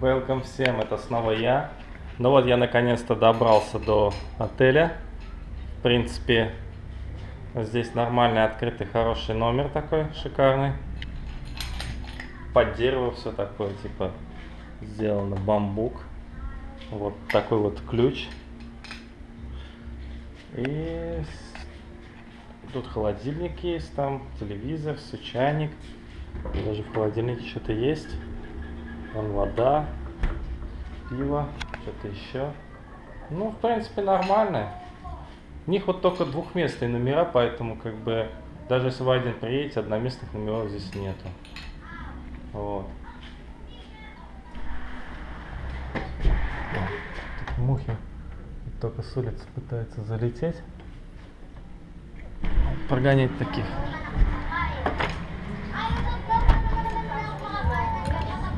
Welcome всем, это снова я. Ну вот я наконец-то добрался до отеля. В принципе, здесь нормальный, открытый, хороший номер такой, шикарный. Под дерево все такое, типа, сделано бамбук. Вот такой вот ключ. И тут холодильник есть, там телевизор, все чайник. Даже в холодильнике что-то есть. Вон вода, пиво, что-то еще. Ну, в принципе, нормально. У них вот только двухместные номера, поэтому как бы даже если вы один приедете, одноместных номеров здесь нету. Вот. Тут мухи только с улицы пытаются залететь. Прогонять таких.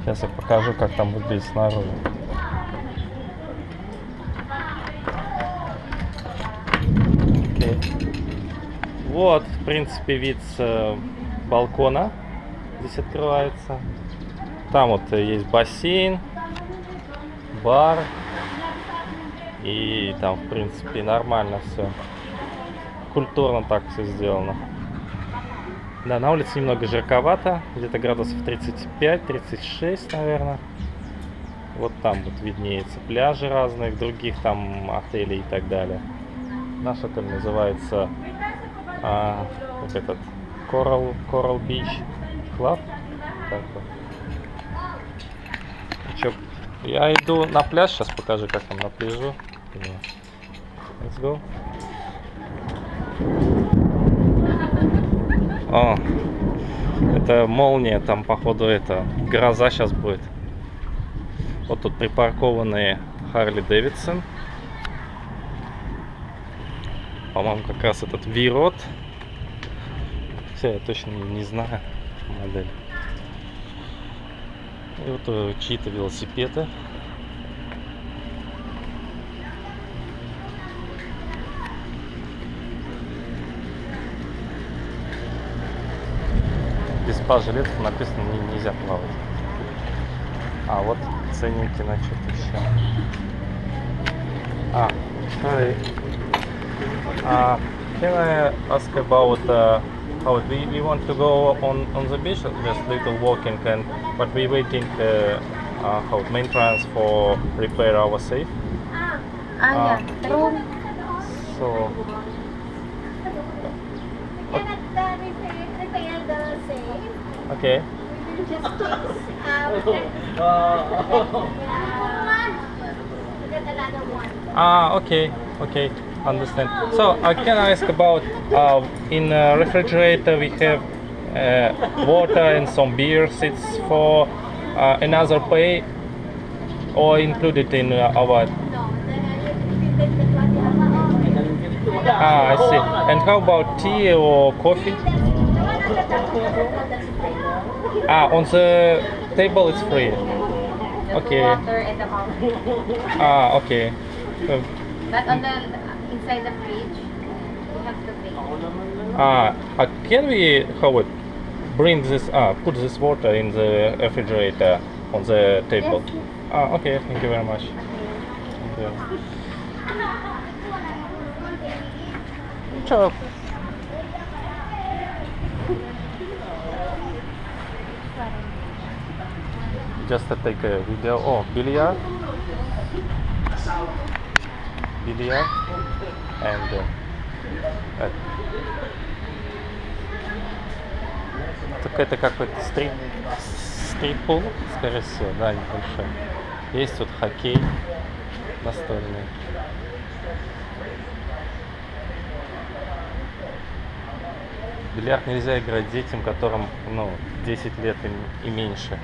Сейчас я покажу, как там выглядит снаружи. Окей. Вот, в принципе, вид с э, балкона здесь открывается. Там вот э, есть бассейн, бар. И там, в принципе, нормально все. Культурно так все сделано. Да, на улице немного жарковато, где-то градусов 35-36, наверное. Вот там вот виднеется пляжи разных, других там отелей и так далее. Наш отель называется а, вот этот Coral, Coral Beach Club. Чё, я иду на пляж, сейчас покажу, как там на пляжу. Let's go. О, это молния, там походу это гроза сейчас будет. Вот тут припаркованные Харли Дэвидсон. По-моему, как раз этот Вирот. Хотя я точно не, не знаю модель. И вот э, чьи-то велосипеды. без спа-жилетов написано не, нельзя плавать. А вот ценники на что-то еще. А, sorry. Uh, can I ask about uh, how we, we want to go on on the beach, just little walking, and but we waiting uh, uh, how maintenance for repair our safe. Ah, Ah. yeah. Room. So We okay. Just please, uh, we can, yeah. We got another one. Ah, okay, okay, understand. So, I can ask about uh, in uh, refrigerator we have uh, water and some beers. It's for uh, another pay or included in uh, our. No, then you take the. Ah, I see. And how about tea or coffee? Ah, on the table it's free. Okay. Water and the. Ah, okay. Uh, But on the inside the fridge, you have to pay. Ah, uh, can we how it bring this ah put this water in the refrigerator on the table? Yes. Ah, okay. Thank you very much. Thank you. Ciao. Just to take a video. Oh, billiard. Billiard and uh, uh, Так это какой-то стрип, стриппул, скорее всего, да, небольшой. Есть тут хоккей настольный. Бильярд нельзя играть детям, которым, ну, 10 лет и, и меньше.